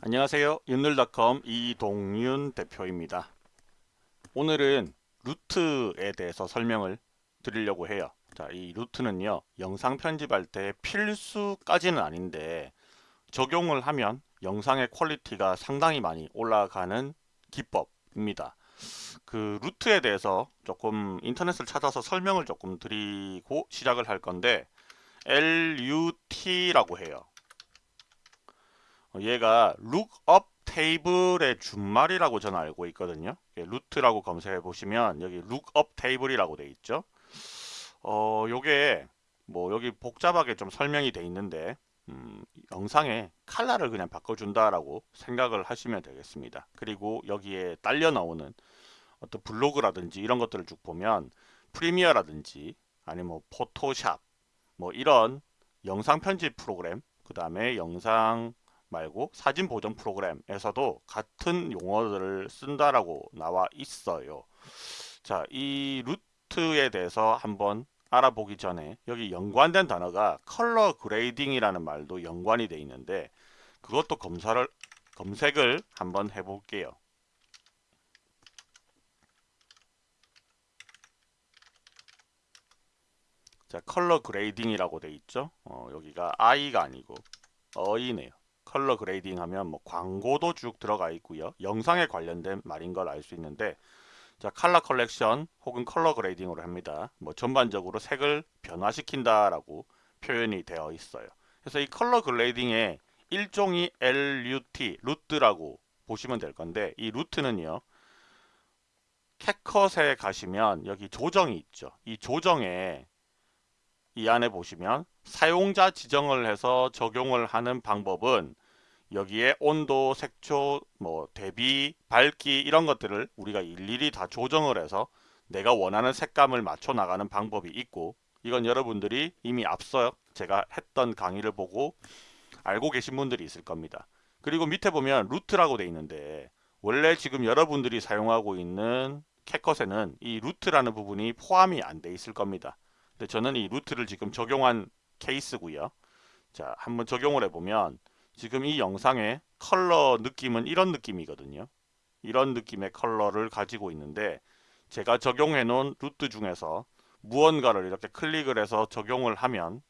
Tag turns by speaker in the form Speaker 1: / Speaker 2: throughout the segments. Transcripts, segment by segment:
Speaker 1: 안녕하세요. 윤늘닷컴 이동윤 대표입니다. 오늘은 LUT에 대해서 설명을 드리려고 해요. 자, 이 LUT는요. 영상 편집할 때 필수까지는 아닌데 적용을 하면 영상의 퀄리티가 상당히 많이 올라가는 기법입니다. 그 LUT에 대해서 조금 인터넷을 찾아서 설명을 조금 드리고 시작을 할 건데 LUT라고 해요. 얘가 lookup 테이블의 준말이라고 저는 알고 있거든요. 루트라고 검색해 보시면 여기 lookup 테이블이라고 돼 있죠. 어, 요게 뭐 여기 복잡하게 좀 설명이 돼 있는데 음, 영상에 칼라를 그냥 바꿔준다라고 생각을 하시면 되겠습니다. 그리고 여기에 딸려 나오는 어떤 블로그라든지 이런 것들을 쭉 보면 프리미어라든지 아니면 뭐 포토샵 뭐 이런 영상 편집 프로그램 그 다음에 영상 말고 사진 보존 프로그램에서도 같은 용어들을 쓴다라고 나와 있어요. 자, 이 LUT에 대해서 한번 알아보기 전에 여기 연관된 단어가 color grading이라는 말도 연관이 돼 있는데 그것도 검사를 검색을 한번 해볼게요. 자, color grading이라고 돼 있죠. 어, 여기가 I가 아니고 어이네요. color grading 하면 뭐 광고도 쭉 들어가 있고요. 영상에 관련된 말인 걸 알 수 있는데 자 color correction 혹은 color grading으로 합니다. 뭐 전반적으로 색을 변화시킨다라고 표현이 되어 있어요. 그래서 이 color grading의 일종이 LUT, LUT라고 보시면 될 건데 이 LUT는요. 캣컷에 가시면 여기 조정이 있죠. 이 조정에 이 안에 보시면 사용자 지정을 해서 적용을 하는 방법은 여기에 온도, 색조, 뭐 대비, 밝기 이런 것들을 우리가 일일이 다 조정을 해서 내가 원하는 색감을 맞춰 나가는 방법이 있고 이건 여러분들이 이미 앞서 제가 했던 강의를 보고 알고 계신 분들이 있을 겁니다. 그리고 밑에 보면 LUT라고 돼 있는데 원래 지금 여러분들이 사용하고 있는 캡컷에는 이 LUT라는 부분이 포함이 안 돼 있을 겁니다. 근데 저는 이 LUT를 지금 적용한 케이스고요. 자, 한번 적용을 해보면 지금 이 영상의 컬러 느낌은 이런 느낌이거든요. 이런 느낌의 컬러를 가지고 있는데 제가 적용해 놓은 LUT 중에서 무언가를 이렇게 클릭을 해서 적용을 하면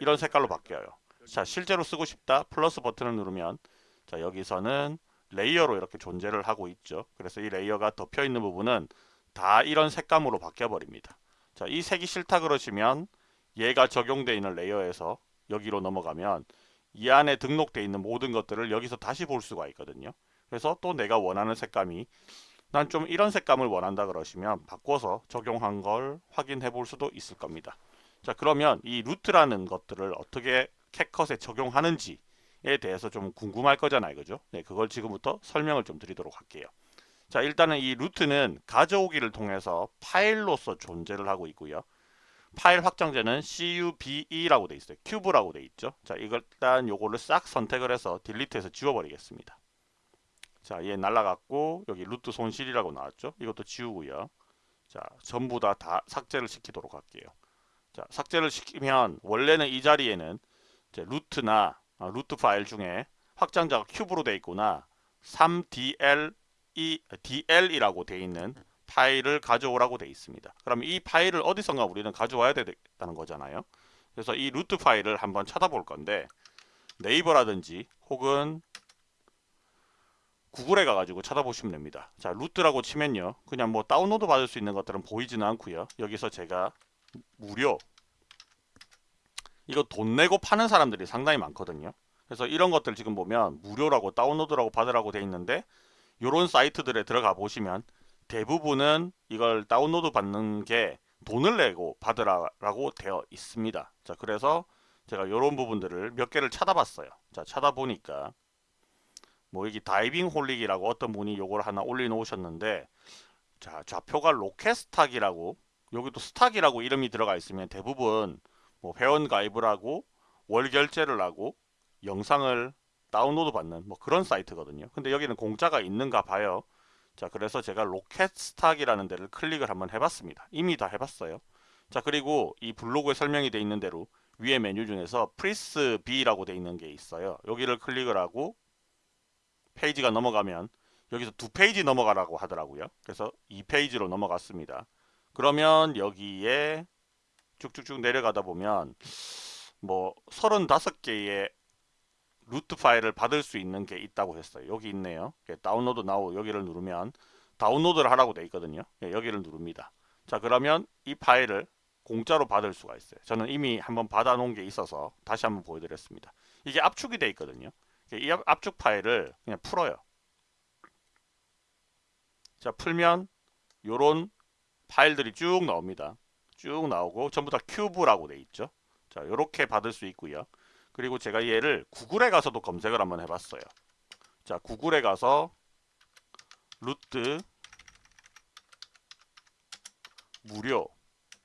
Speaker 1: 이런 색깔로 바뀌어요. 자, 실제로 쓰고 싶다 플러스 버튼을 누르면 자, 여기서는 layer로 이렇게 존재를 하고 있죠. 그래서 이 layer가 덮여 있는 부분은 다 이런 색감으로 바뀌어 버립니다. 자, 이 색이 싫다 그러시면 얘가 적용되어 있는 layer에서 여기로 넘어가면 이 안에 등록되어 있는 모든 것들을 여기서 다시 볼 수가 있거든요. 그래서 또 내가 원하는 색감이 난 좀 이런 색감을 원한다 그러시면 바꿔서 적용한 걸 확인해 볼 수도 있을 겁니다. 자 그러면 이 LUT라는 것들을 어떻게 캡컷에 적용하는지에 대해서 좀 궁금할 거잖아요. 그죠? 네, 그걸 지금부터 설명을 좀 드리도록 할게요. 자 일단은 이 LUT는 가져오기를 통해서 파일로서 존재를 하고 있고요. 파일 확장자는 CUBE라고 돼 있어요. cube라고 돼 있죠. 자 이걸 일단 요거를 싹 선택을 해서 delete해서 지워버리겠습니다. 자 얘 날라갔고 여기 LUT 손실이라고 나왔죠. 이것도 지우고요. 자 전부 다, 다 삭제를 시키도록 할게요. 자 삭제를 시키면 원래는 이 자리에는 LUT나 아, LUT 파일 중에 확장자가 cube로 돼 있거나 3DL 이 DL이라고 돼 있는 파일을 가져오라고 돼 있습니다. 그럼 이 파일을 어디선가 우리는 가져와야 되겠다는 거잖아요. 그래서 이 LUT 파일을 한번 찾아볼 건데 네이버라든지 혹은 구글에 가가지고 찾아보시면 됩니다. 자 루트라고 치면요. 그냥 뭐 다운로드 받을 수 있는 것들은 보이지는 않고요. 여기서 제가 무료 이거 돈 내고 파는 사람들이 상당히 많거든요. 그래서 이런 것들 지금 보면 무료라고 다운로드라고 받으라고 돼 있는데 이런 사이트들에 들어가 보시면 대부분은 이걸 다운로드 받는 게 돈을 내고 받으라고 되어 있습니다. 자, 그래서 제가 이런 부분들을 몇 개를 찾아봤어요. 자, 찾아보니까 뭐 여기 다이빙 홀릭이라고 어떤 분이 요걸 하나 올려놓으셨는데 자, 좌표가 RocketStock이라고 여기도 stock이라고 이름이 들어가 있으면 대부분 뭐 회원 가입을 하고 월 결제를 하고 영상을 다운로드 받는 뭐 그런 사이트거든요. 근데 여기는 공짜가 있는가 봐요. 자 그래서 제가 RocketStock이라는 데를 클릭을 한번 해봤습니다. 이미 다 해봤어요. 자 그리고 이 블로그에 설명이 되어 있는 대로 위에 메뉴 중에서 freebies라고 되어 있는 게 있어요. 여기를 클릭을 하고 페이지가 넘어가면 여기서 두 페이지 넘어가라고 하더라고요. 그래서 2페이지로 넘어갔습니다. 그러면 여기에 쭉쭉쭉 내려가다 보면 뭐 35개의 LUT 파일을 받을 수 있는 게 있다고 했어요. 여기 있네요. 다운로드 나오 여기를 누르면 다운로드를 하라고 돼 있거든요. 예, 여기를 누릅니다. 자 그러면 이 파일을 공짜로 받을 수가 있어요. 저는 이미 한번 받아 놓은 게 있어서 다시 한번 보여드렸습니다. 이게 압축이 돼 있거든요. 이 압축 파일을 그냥 풀어요. 자 풀면 요런 파일들이 쭉 나옵니다. 쭉 나오고 전부 다 큐브라고 돼 있죠. 자 이렇게 받을 수 있고요. 그리고 제가 얘를 구글에 가서도 검색을 한번 해봤어요. 자 구글에 가서 루트 무료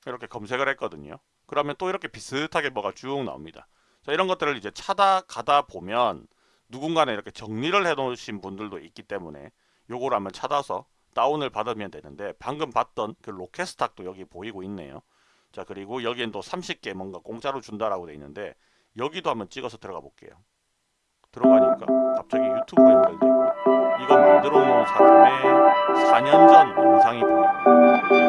Speaker 1: 이렇게 검색을 했거든요. 그러면 또 이렇게 비슷하게 뭐가 쭉 나옵니다. 자 이런 것들을 이제 찾아가다 보면 누군가는 이렇게 정리를 해 놓으신 분들도 있기 때문에 요거를 한번 찾아서 다운을 받으면 되는데 방금 봤던 그 로켓스탁도 여기 보이고 있네요. 자 그리고 여기엔 또 30개 뭔가 공짜로 준다라고 돼 있는데 여기도 한번 찍어서 들어가 볼게요. 들어가니까 갑자기 유튜브로 연결되고 이거 만들어 놓은 사람의 4년 전 영상이 보이고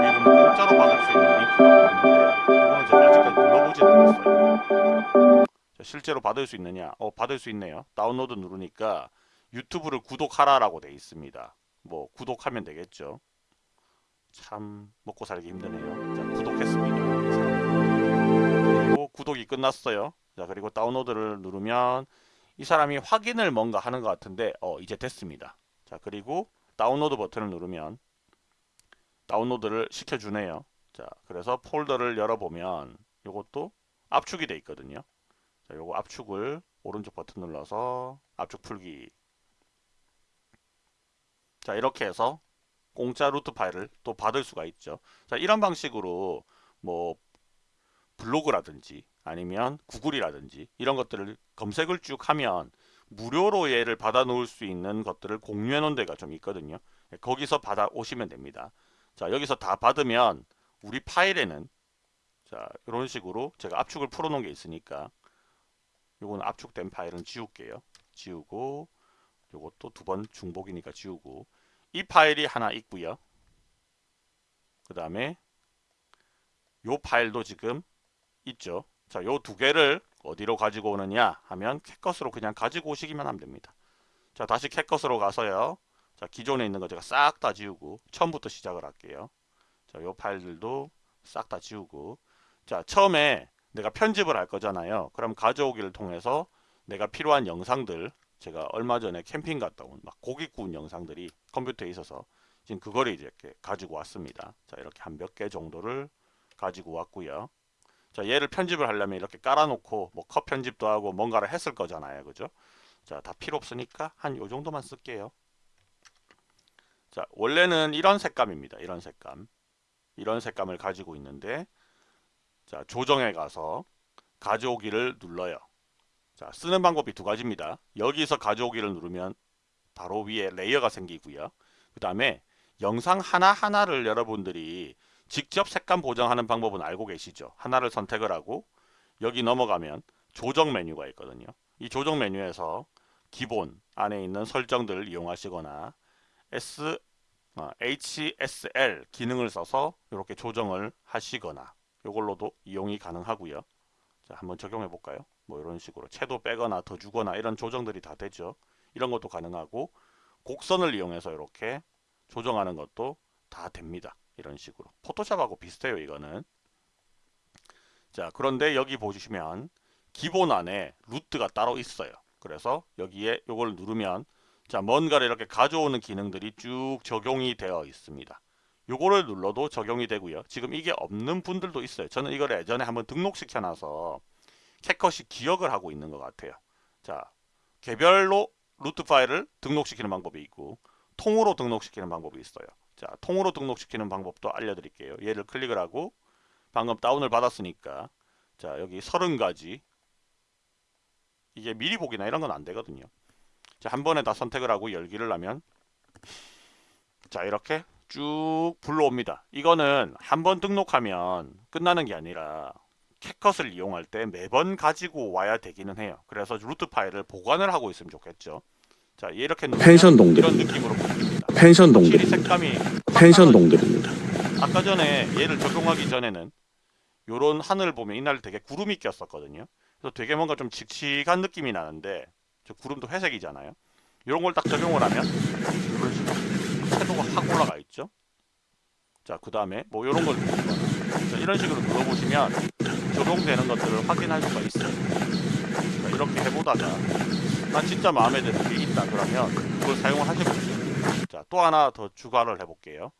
Speaker 1: 여기 보면 공짜로 받을 수 있는 링크가 보이는데 이거는 제가 아직까지 눌러보진 않았어요. 자, 실제로 받을 수 있느냐? 어 받을 수 있네요. 다운로드 누르니까 유튜브를 구독하라 라고 돼 있습니다. 뭐 구독하면 되겠죠. 참 먹고 살기 힘드네요. 자 구독했습니다. 그리고 구독이 끝났어요. 자 그리고 다운로드를 누르면 이 사람이 확인을 뭔가 하는 것 같은데 어 이제 됐습니다. 자 그리고 다운로드 버튼을 누르면 다운로드를 시켜주네요. 자 그래서 폴더를 열어보면 이것도 압축이 돼 있거든요. 자 요거 압축을 오른쪽 버튼 눌러서 압축 풀기 자 이렇게 해서 공짜 LUT 파일을 또 받을 수가 있죠. 자 이런 방식으로 뭐 블로그라든지 아니면 구글이라든지 이런 것들을 검색을 쭉 하면 무료로 얘를 받아 놓을 수 있는 것들을 공유해 놓은 데가 좀 있거든요. 거기서 받아 오시면 됩니다. 자 여기서 다 받으면 우리 파일에는 자 이런 식으로 제가 압축을 풀어 놓은 게 있으니까 요거는 압축된 파일은 지울게요. 지우고 요것도 두 번 중복이니까 지우고 이 파일이 하나 있고요. 그 다음에 요 파일도 지금 있죠. 자, 요 두 개를 어디로 가지고 오느냐 하면 캣컷으로 그냥 가지고 오시기만 하면 됩니다. 자, 다시 캣컷으로 가서요. 자, 기존에 있는 거 제가 싹 다 지우고 처음부터 시작을 할게요. 자, 요 파일들도 싹 다 지우고 자, 처음에 내가 편집을 할 거잖아요. 그럼 가져오기를 통해서 내가 필요한 영상들 제가 얼마 전에 캠핑 갔다 온 막 고기 구운 영상들이 컴퓨터에 있어서 지금 그거를 이제 이렇게 가지고 왔습니다. 자, 이렇게 한 몇 개 정도를 가지고 왔고요. 자, 얘를 편집을 하려면 이렇게 깔아놓고 뭐 컷 편집도 하고 뭔가를 했을 거잖아요. 그죠? 자, 다 필요 없으니까 한 요 정도만 쓸게요. 자, 원래는 이런 색감입니다. 이런 색감. 이런 색감을 가지고 있는데 자, 조정에 가서 가져오기를 눌러요. 자, 쓰는 방법이 두 가지입니다. 여기서 가져오기를 누르면 바로 위에 레이어가 생기고요. 그 다음에 영상 하나하나를 여러분들이 직접 색감 보정하는 방법은 알고 계시죠? 하나를 선택을 하고 여기 넘어가면 조정 메뉴가 있거든요. 이 조정 메뉴에서 기본 안에 있는 설정들을 이용하시거나 S, 어, HSL 기능을 써서 이렇게 조정을 하시거나 이걸로도 이용이 가능하고요. 자, 한번 적용해 볼까요? 뭐 이런 식으로 채도 빼거나 더 주거나 이런 조정들이 다 되죠. 이런 것도 가능하고 곡선을 이용해서 이렇게 조정하는 것도 다 됩니다. 이런 식으로. 포토샵하고 비슷해요 이거는. 자 그런데 여기 보시면 기본 안에 루트가 따로 있어요. 그래서 여기에 이걸 누르면 자 뭔가를 이렇게 가져오는 기능들이 쭉 적용이 되어 있습니다. 요거를 눌러도 적용이 되고요. 지금 이게 없는 분들도 있어요. 저는 이걸 예전에 한번 등록시켜 놔서 캣컷이 기억을 하고 있는 것 같아요. 자 개별로 루트 파일을 등록시키는 방법이 있고 통으로 등록시키는 방법이 있어요 자, 통으로 등록시키는 방법도 알려드릴게요. 얘를 클릭을 하고 방금 다운을 받았으니까 자, 여기 30가지 이게 미리 보기나 이런 건 안 되거든요. 자, 한 번에 다 선택을 하고 열기를 하면 자, 이렇게 쭉 불러옵니다. 이거는 한 번 등록하면 끝나는 게 아니라 캣컷을 이용할 때 매번 가지고 와야 되기는 해요. 그래서 루트 파일을 보관을 하고 있으면 좋겠죠. 자 이렇게
Speaker 2: 펜션 동들,
Speaker 1: 이런 느낌으로.
Speaker 2: 펜션 동들,
Speaker 1: 확실히 색감이
Speaker 2: 펜션 동들입니다.
Speaker 1: 아까 전에 얘를 적용하기 전에는 요런 하늘 보면 이날 되게 구름이 꼈었거든요. 그래서 되게 뭔가 좀 칙칙한 느낌이 나는데 저 구름도 회색이잖아요. 이런 걸 딱 적용을 하면 채도가 확 올라가 있죠. 자, 그 다음에 뭐 이런 걸 자, 이런 식으로 눌러보시면 적용되는 것들을 확인할 수가 있어요. 자, 이렇게 해보다가 난 진짜 마음에 드는 게 있다 그러면 그걸 사용을 하셔보세요. 자, 또 하나 더 추가를 해볼게요.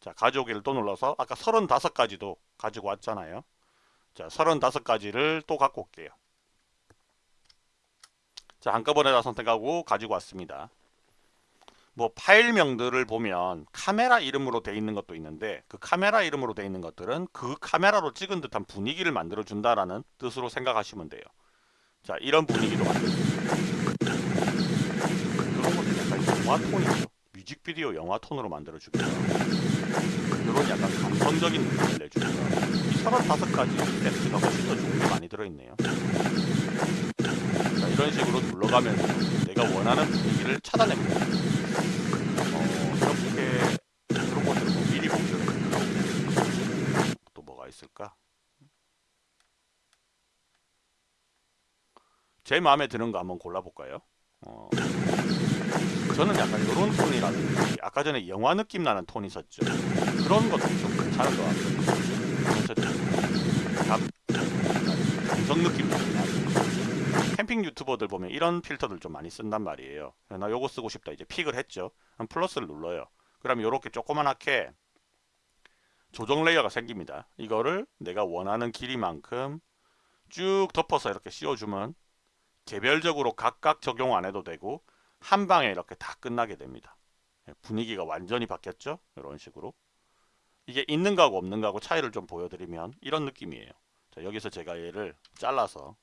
Speaker 1: 자, 가져오기를 또 눌러서 아까 35가지도 가지고 왔잖아요. 자, 35가지를 또 갖고 올게요. 자, 한꺼번에 다 선택하고 가지고 왔습니다. 뭐 파일명들을 보면 카메라 이름으로 돼 있는 것도 있는데 그 카메라 이름으로 돼 있는 것들은 그 카메라로 찍은 듯한 분위기를 만들어 준다라는 뜻으로 생각하시면 돼요. 자, 이런 분위기도 만들어 이런 것도 약간 영화 톤이죠. 뮤직비디오 영화 톤으로 만들어 주고요. 이런 약간 감성적인 느낌을 내주고요. 이 35가지 세트가 훨씬 더 좋은 게 많이 들어있네요. 자, 이런 식으로 둘러가면서 내가 원하는 분위기를 찾아냅니다. 어, 뭐? 제 마음에 드는 거 한번 골라볼까요? 어, 저는 약간 이런 톤이라든지 아까 전에 영화 느낌 나는 톤 있었죠. 그런 것도 좀 괜찮은 것 같거든요. 감, 감성 느낌 캠핑 유튜버들 보면 이런 필터들 좀 많이 쓴단 말이에요. 나 요거 쓰고 싶다 이제 pick을 했죠. 그럼 플러스를 눌러요. 그럼 이렇게 조그만하게 조정 layer가 생깁니다. 이거를 내가 원하는 길이만큼 쭉 덮어서 이렇게 씌워주면 개별적으로 각각 적용 안 해도 되고 한 방에 이렇게 다 끝나게 됩니다. 예, 분위기가 완전히 바뀌었죠? 이런 식으로. 이게 있는 거하고 없는 거하고 차이를 좀 보여드리면 이런 느낌이에요. 자, 여기서 제가 얘를 잘라서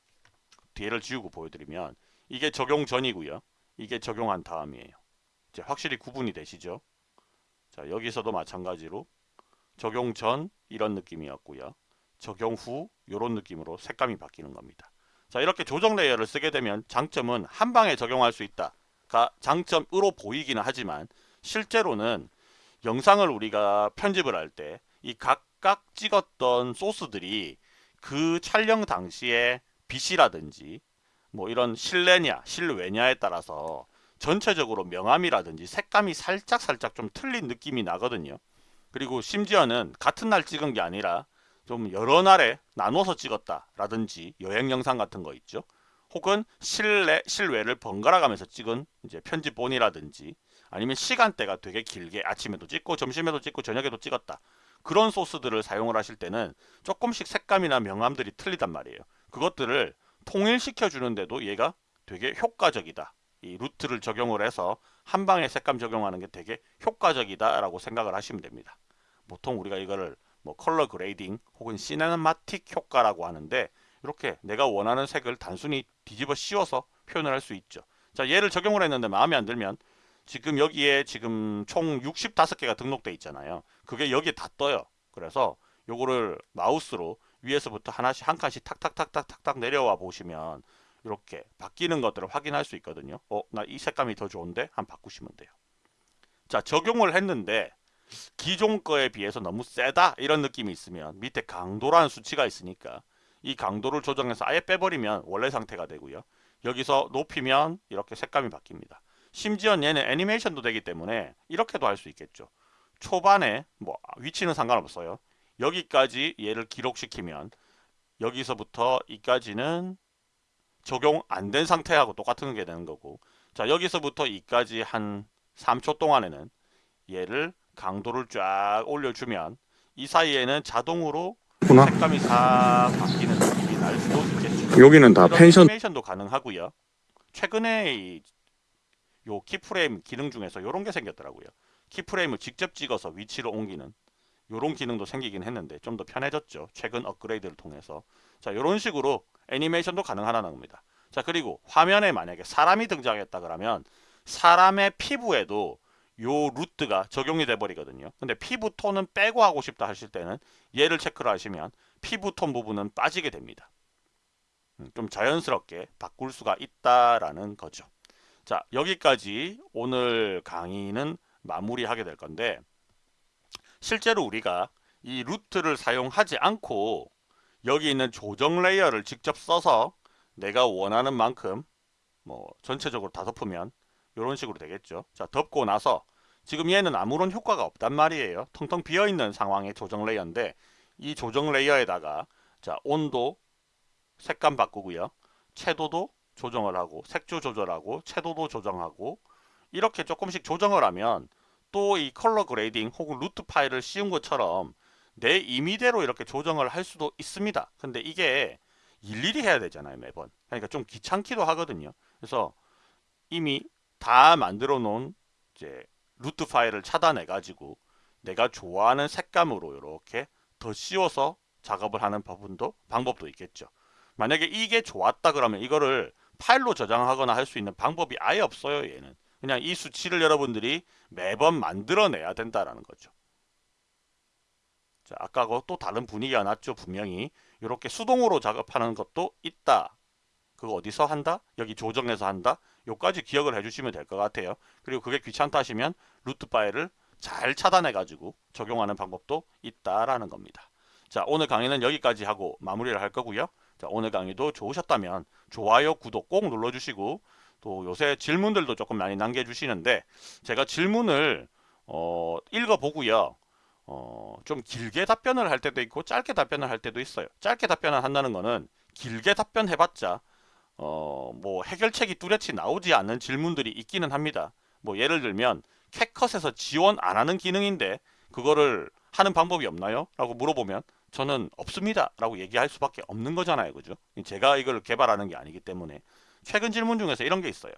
Speaker 1: 뒤를 지우고 보여드리면 이게 적용 전이고요. 이게 적용한 다음이에요. 이제 확실히 구분이 되시죠? 자, 여기서도 마찬가지로 적용 전 이런 느낌이었고요. 적용 후 이런 느낌으로 색감이 바뀌는 겁니다. 자 이렇게 조정 레이어를 쓰게 되면 장점은 한 방에 적용할 수 있다가 장점으로 보이기는 하지만 실제로는 영상을 우리가 편집을 할 때 이 각각 찍었던 소스들이 그 촬영 당시에 빛이라든지 뭐 이런 실내냐 실외냐에 따라서 전체적으로 명암이라든지 색감이 살짝 살짝 좀 틀린 느낌이 나거든요. 그리고 심지어는 같은 날 찍은 게 아니라 좀 여러 날에 나눠서 찍었다 라든지 여행 영상 같은 거 있죠. 혹은 실내 실외를 번갈아 가면서 찍은 이제 편집본이라든지 아니면 시간대가 되게 길게 아침에도 찍고 점심에도 찍고 저녁에도 찍었다. 그런 소스들을 사용을 하실 때는 조금씩 색감이나 명암들이 틀리단 말이에요. 그것들을 통일시켜 주는데도 얘가 되게 효과적이다. 이 LUT를 적용을 해서 한 방에 색감 적용하는 게 되게 효과적이다라고 생각을 하시면 됩니다. 보통 우리가 이거를 뭐 color grading 혹은 cinematic 효과라고 하는데 이렇게 내가 원하는 색을 단순히 뒤집어 씌워서 표현을 할 수 있죠. 자 얘를 적용을 했는데 마음에 안 들면 지금 여기에 지금 총 65개가 등록돼 있잖아요. 그게 여기에 다 떠요. 그래서 요거를 마우스로 위에서부터 하나씩 한 칸씩 탁탁탁탁탁탁 내려와 보시면 이렇게 바뀌는 것들을 확인할 수 있거든요. 어, 나 이 색감이 더 좋은데 한 바꾸시면 돼요. 자, 적용을 했는데 기존 거에 비해서 너무 세다 이런 느낌이 있으면 밑에 강도라는 수치가 있으니까 이 강도를 조정해서 아예 빼버리면 원래 상태가 되고요. 여기서 높이면 이렇게 색감이 바뀝니다. 심지어 얘는 애니메이션도 되기 때문에 이렇게도 할 수 있겠죠. 초반에 뭐 위치는 상관없어요. 여기까지 얘를 기록시키면 여기서부터 이까지는 적용 안 된 상태하고 똑같은 게 되는 거고 자 여기서부터 이까지 한 3초 동안에는 얘를 강도를 쫙 올려주면 이 사이에는 자동으로
Speaker 2: 구나.
Speaker 1: 색감이 싹 바뀌는 느낌이 날 수도 있겠죠.
Speaker 2: 여기는 다 펜션
Speaker 1: 애니메이션도 가능하고요. 최근에 이, 요 키프레임 기능 중에서 이런 게 생겼더라고요. 키프레임을 직접 찍어서 위치로 옮기는 이런 기능도 생기긴 했는데 좀 더 편해졌죠. 최근 업그레이드를 통해서. 자, 이런 식으로 애니메이션도 가능하다는 겁니다. 자, 그리고 화면에 만약에 사람이 등장했다 그러면 사람의 피부에도 요 LUT가 적용이 돼 버리거든요. 근데 피부 톤은 빼고 하고 싶다 하실 때는 얘를 체크를 하시면 피부 톤 부분은 빠지게 됩니다. 음, 좀 자연스럽게 바꿀 수가 있다라는 거죠. 자 여기까지 오늘 강의는 마무리하게 될 건데 실제로 우리가 이 LUT를 사용하지 않고 여기 있는 조정 레이어를 직접 써서 내가 원하는 만큼 뭐 전체적으로 다 덮으면 이런 식으로 되겠죠. 자 덮고 나서 지금 얘는 아무런 효과가 없단 말이에요. 텅텅 비어있는 상황의 조정 레이어인데 이 조정 레이어에다가 자 온도 색감 바꾸고요. 채도도 조정을 하고 색조 조절하고 채도도 조정하고 이렇게 조금씩 조정을 하면 또 이 color grading 혹은 LUT 파일을 씌운 것처럼 내 임의대로 이렇게 조정을 할 수도 있습니다. 근데 이게 일일이 해야 되잖아요 매번. 그러니까 좀 귀찮기도 하거든요. 그래서 이미 다 만들어 놓은 이제 루트 파일을 차단해 가지고 내가 좋아하는 색감으로 이렇게 더 씌워서 작업을 하는 부분도 방법도 있겠죠. 만약에 이게 좋았다 그러면 이거를 파일로 저장하거나 할 수 있는 방법이 아예 없어요 얘는. 그냥 이 수치를 여러분들이 매번 만들어내야 된다라는 거죠. 자, 아까하고 또 다른 분위기가 났죠 분명히. 이렇게 수동으로 작업하는 것도 있다. 그거 어디서 한다? 여기 조정해서 한다? 요까지 기억을 해주시면 될 것 같아요. 그리고 그게 귀찮다 하시면 루트 파일을 잘 차단해 가지고 적용하는 방법도 있다라는 겁니다. 자 오늘 강의는 여기까지 하고 마무리를 할 거고요. 자 오늘 강의도 좋으셨다면 좋아요 구독 꼭 눌러주시고 또 요새 질문들도 조금 많이 남겨주시는데 제가 질문을 어, 읽어보고요. 어, 좀 길게 답변을 할 때도 있고 짧게 답변을 할 때도 있어요. 짧게 답변을 한다는 거는 길게 답변해봤자 어, 뭐 해결책이 뚜렷이 나오지 않는 질문들이 있기는 합니다. 뭐 예를 들면 캣컷에서 지원 안 하는 기능인데 그거를 하는 방법이 없나요? 라고 물어보면 저는 없습니다. 라고 얘기할 수밖에 없는 거잖아요. 그죠? 제가 이걸 개발하는 게 아니기 때문에. 최근 질문 중에서 이런 게 있어요.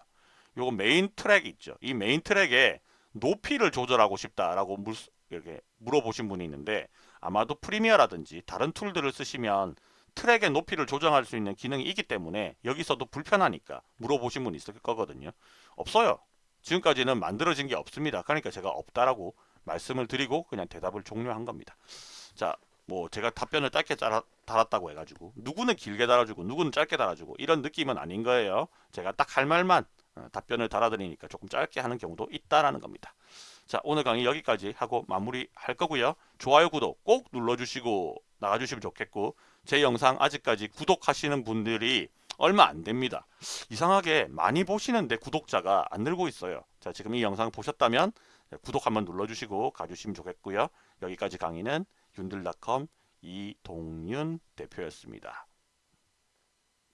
Speaker 1: 요거 메인 트랙 있죠. 이 메인 트랙에 높이를 조절하고 싶다라고 물, 이렇게 물어보신 분이 있는데 아마도 프리미어라든지 다른 툴들을 쓰시면 트랙의 높이를 조정할 수 있는 기능이 있기 때문에 여기서도 불편하니까 물어보신 분 있을 거거든요. 없어요. 지금까지는 만들어진 게 없습니다. 그러니까 제가 없다라고 말씀을 드리고 그냥 대답을 종료한 겁니다. 자, 뭐 제가 답변을 짧게 달았다고 해가지고 누구는 길게 달아주고 누구는 짧게 달아주고 이런 느낌은 아닌 거예요. 제가 딱 할 말만 어, 답변을 달아드리니까 조금 짧게 하는 경우도 있다라는 겁니다. 자 오늘 강의 여기까지 하고 마무리 할 거고요. 좋아요 구독 꼭 눌러주시고 나가주시면 좋겠고 제 영상 아직까지 구독하시는 분들이 얼마 안 됩니다. 이상하게 많이 보시는데 구독자가 안 늘고 있어요. 자 지금 이 영상 보셨다면 구독 한번 눌러주시고 가주시면 좋겠고요. 여기까지 강의는 윤들닷컴 이동윤 대표였습니다.